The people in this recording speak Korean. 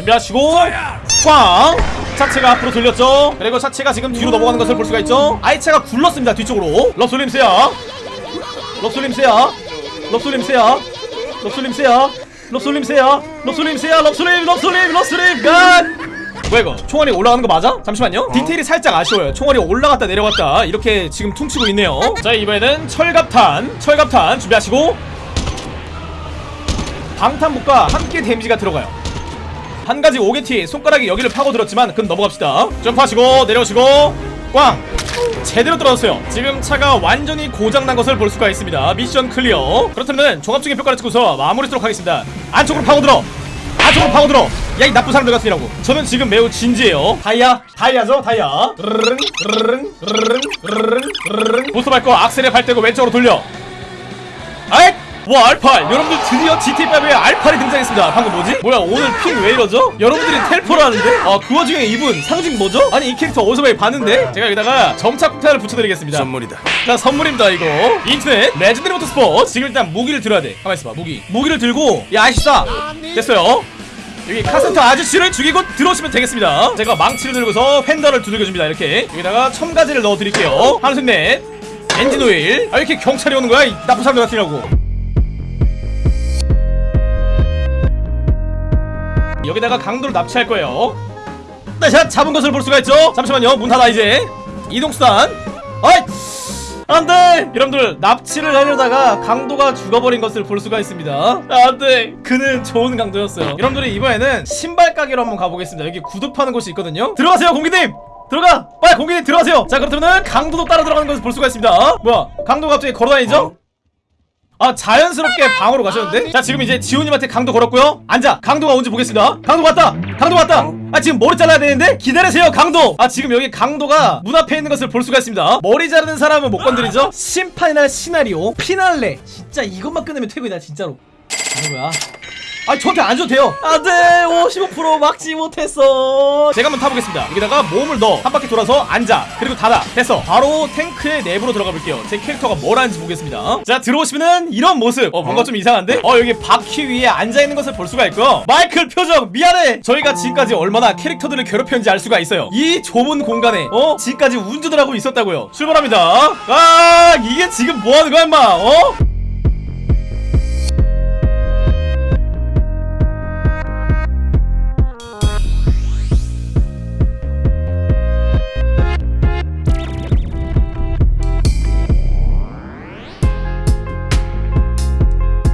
준비하시고. 꽝! 차체가 앞으로 돌렸죠? 그리고 차체가 지금 뒤로 넘어가는 것을 볼 수가 있죠? 아이차가 굴렀습니다 뒤쪽으로. 럽솔림스야. 럽솔림스야. 럽솔림스야. 럽솔림스야. 럽솔림스야. 럽솔림스야. 럽솔림 럽솔림 럽솔림. 간! 뭐야 이거? 총알이 올라가는 거 맞아? 잠시만요. 디테일이 살짝 아쉬워요. 총알이 올라갔다 내려갔다 이렇게 지금 퉁치고 있네요. 자 이번에는 철갑탄 철갑탄 준비하시고. 방탄복과 함께 데미지가 들어가요 한 가지 오게티 손가락이 여기를 파고들었지만 그럼 넘어갑시다. 점프하시고 내려오시고 꽝! 제대로 떨어졌어요. 지금 차가 완전히 고장난 것을 볼 수가 있습니다. 미션 클리어. 그렇다면 종합적인 평가를 찍고서 마무리하도록 하겠습니다. 안쪽으로 파고들어! 안쪽으로 파고들어! 야 이 나쁜 사람들 같으라고? 저는 지금 매우 진지해요. 다이아 다이아죠 다이아. 보스 밟고 악셀에 발 떼고 왼쪽으로 돌려! 와 알팔 여러분들 드디어 GT5에 알팔이 등장했습니다. 방금 뭐지? 뭐야 오늘 핑 왜 이러죠? 여러분들이 텔포를 하는데? 아그 와중에 이분 상징 뭐죠? 아니 이 캐릭터 어디서 많이 봤는데? 제가 여기다가 점착폭탄을 붙여드리겠습니다. 선물이다. 자 선물입니다 이거. 인터넷 레전드리 모터스포츠. 지금 일단 무기를 들어야 돼. 가만 있어 봐 무기. 무기를 들고 야 아시다 됐어요. 여기 카센터 아저씨를 죽이고 들어오시면 되겠습니다. 제가 망치를 들고서 팬더를 두들겨줍니다 이렇게. 여기다가 첨가지를 넣어드릴게요. 한숨넷. 엔진 오일. 아 이렇게 경찰이 오는 거야? 이 나쁜 사람들 같으라고 여기다가 강도를 납치할 거예요. 네, 자 잡은 것을 볼 수가 있죠. 잠시만요. 문 닫아 이제. 이동수단. 아이! 안돼! 여러분들 납치를 하려다가 강도가 죽어버린 것을 볼 수가 있습니다. 안돼! 그는 좋은 강도였어요. 여러분들이 이번에는 신발 가게로 한번 가보겠습니다. 여기 구두 파는 곳이 있거든요. 들어가세요 공기님! 들어가! 빨리 공기님 들어가세요! 자 그렇다면 강도도 따라 들어가는 것을 볼 수가 있습니다. 뭐야? 강도 갑자기 걸어다니죠? 아 자연스럽게 방으로 가셨는데? 자 지금 이제 지호님한테 강도 걸었고요. 앉아. 강도가 온지 보겠습니다. 강도 왔다! 강도 왔다! 아 지금 머리 잘라야 되는데? 기다리세요 강도! 아 지금 여기 강도가 문 앞에 있는 것을 볼 수가 있습니다. 머리 자르는 사람은 못 건드리죠? 심판이나 시나리오 피날레. 진짜 이것만 끝내면 퇴근이다 진짜로. 하는 거야 아 저한테 안 줘도 돼요. 안돼 55% 막지 못했어. 제가 한번 타보겠습니다. 여기다가 몸을 넣어. 한 바퀴 돌아서 앉아. 그리고 닫아. 됐어. 바로 탱크의 내부로 들어가 볼게요. 제 캐릭터가 뭘 하는지 보겠습니다. 자 들어오시면은 이런 모습. 어 뭔가 좀 이상한데? 어 여기 바퀴 위에 앉아있는 것을 볼 수가 있고요. 마이클 표정 미안해. 저희가 지금까지 얼마나 캐릭터들을 괴롭혔는지 알 수가 있어요. 이 좁은 공간에 어? 지금까지 운전을 하고 있었다고요. 출발합니다. 아 이게 지금 뭐하는 거야 임마? 어?